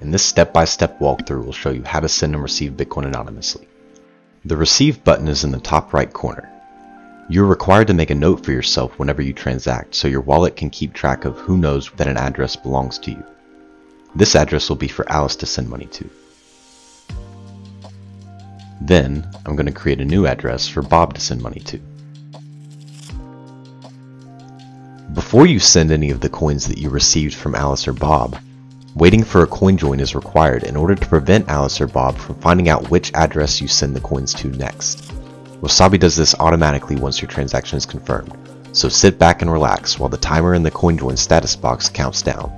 and this step-by-step walkthrough will show you how to send and receive Bitcoin anonymously. The Receive button is in the top right corner. You're required to make a note for yourself whenever you transact so your wallet can keep track of who knows that an address belongs to you. This address will be for Alice to send money to. Then, I'm going to create a new address for Bob to send money to. Before you send any of the coins that you received from Alice or Bob, waiting for a coin join is required in order to prevent Alice or Bob from finding out which address you send the coins to next. Wasabi does this automatically once your transaction is confirmed, so sit back and relax while the timer in the coin join status box counts down.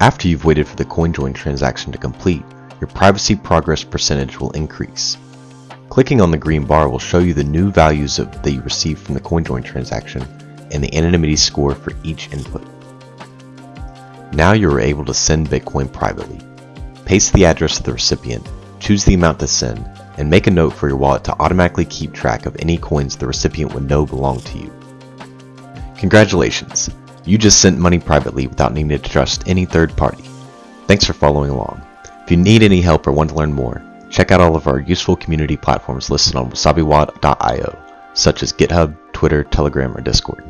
After you've waited for the CoinJoin transaction to complete, your privacy progress percentage will increase. Clicking on the green bar will show you the new values of, that you received from the CoinJoin transaction and the anonymity score for each input. Now you are able to send Bitcoin privately. Paste the address of the recipient, choose the amount to send, and make a note for your wallet to automatically keep track of any coins the recipient would know belong to you. Congratulations! You just sent money privately without needing to trust any third party. Thanks for following along. If you need any help or want to learn more, check out all of our useful community platforms listed on wasabiwallet.io, such as GitHub, Twitter, Telegram, or Discord.